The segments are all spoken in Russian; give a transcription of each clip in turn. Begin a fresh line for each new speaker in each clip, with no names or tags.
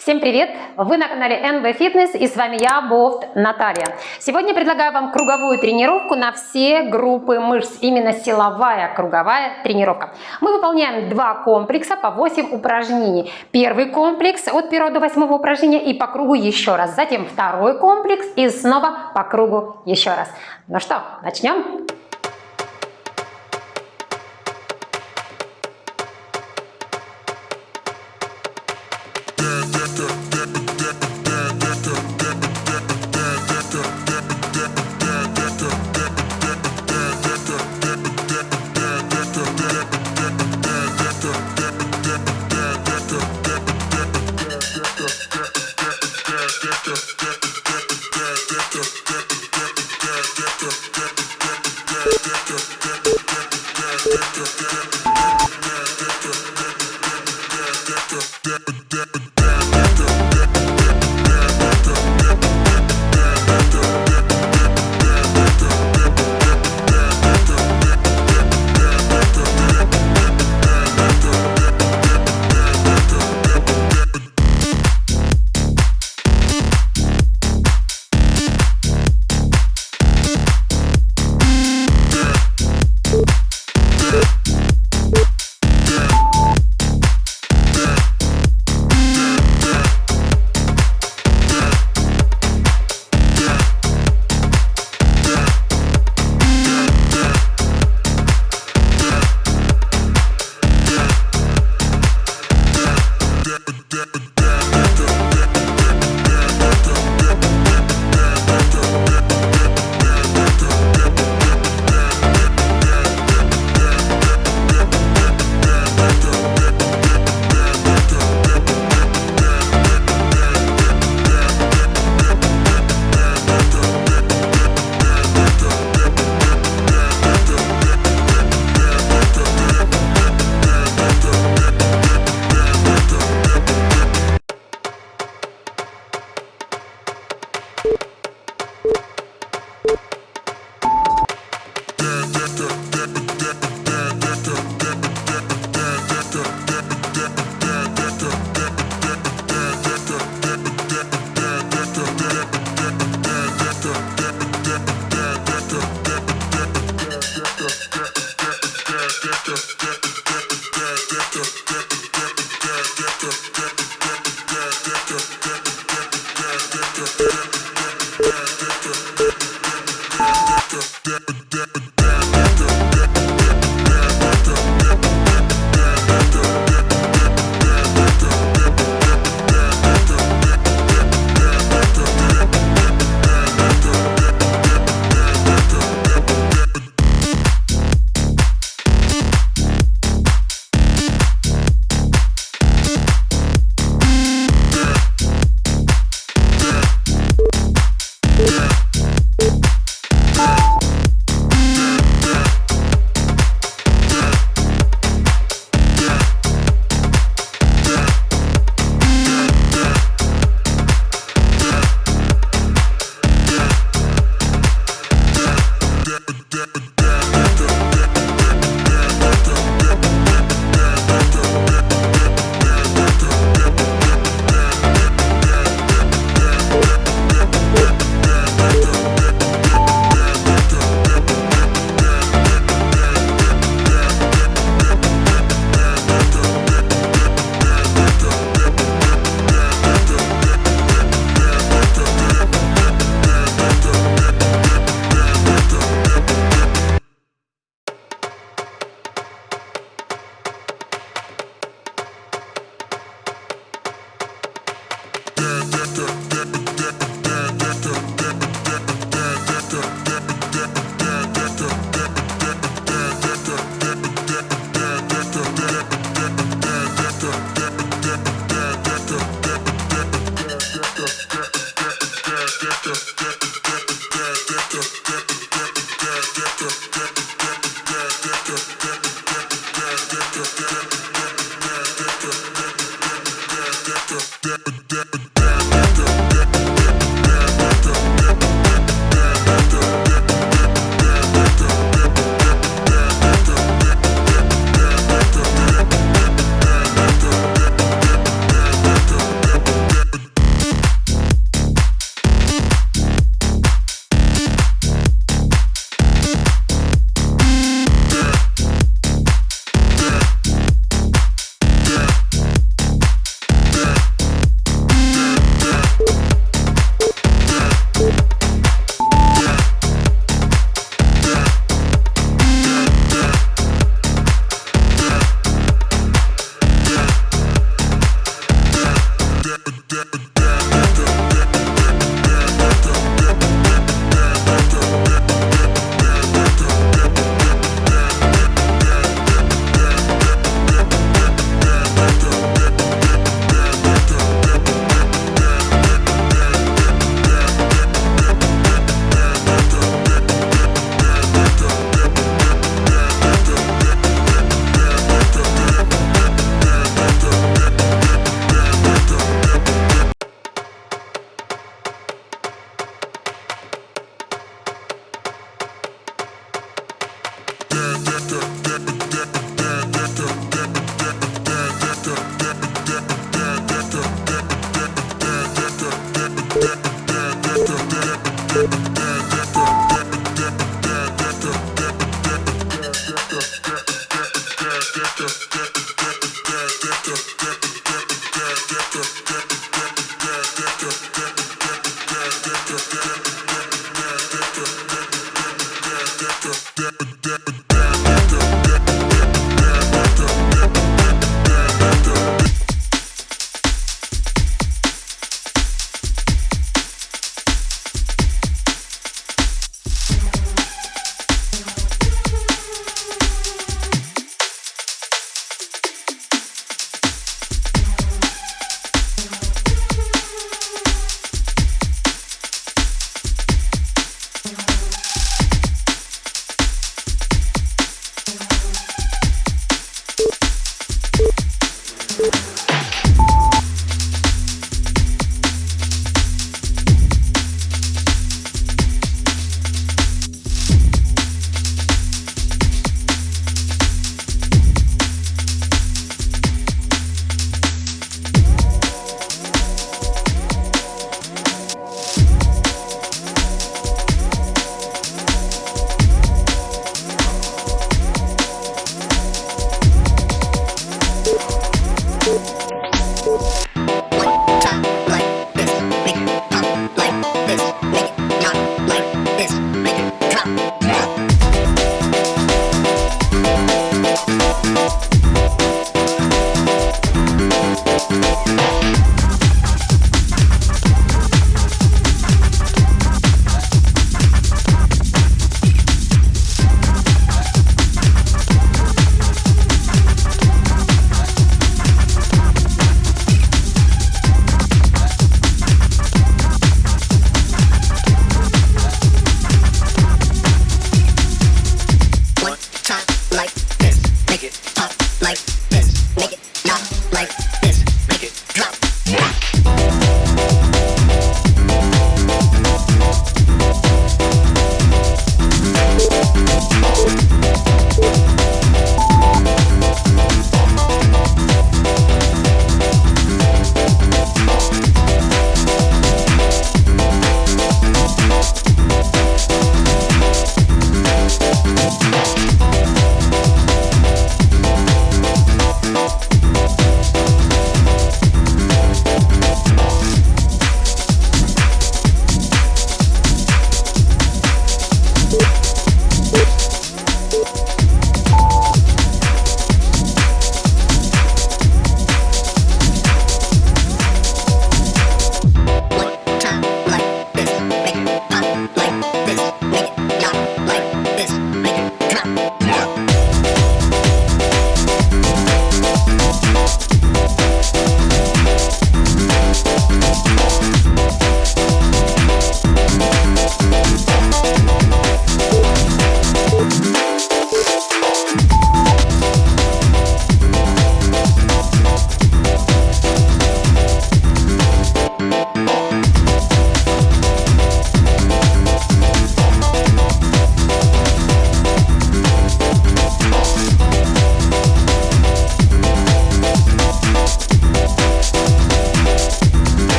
Всем привет! Вы на канале NB Fitness и с вами я, Бофт Наталья. Сегодня предлагаю вам круговую тренировку на все группы мышц, именно силовая круговая тренировка. Мы выполняем два комплекса по 8 упражнений. Первый комплекс от 1 до 8 упражнения и по кругу еще раз. Затем второй комплекс и снова по кругу еще раз. Ну что, начнем?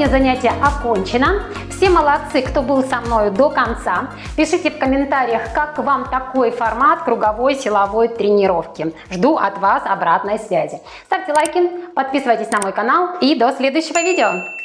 Сегодня занятие окончено. Все молодцы, кто был со мной до конца. Пишите в комментариях, как вам такой формат круговой силовой тренировки. Жду от вас обратной связи. Ставьте лайки, подписывайтесь на мой канал и до следующего видео.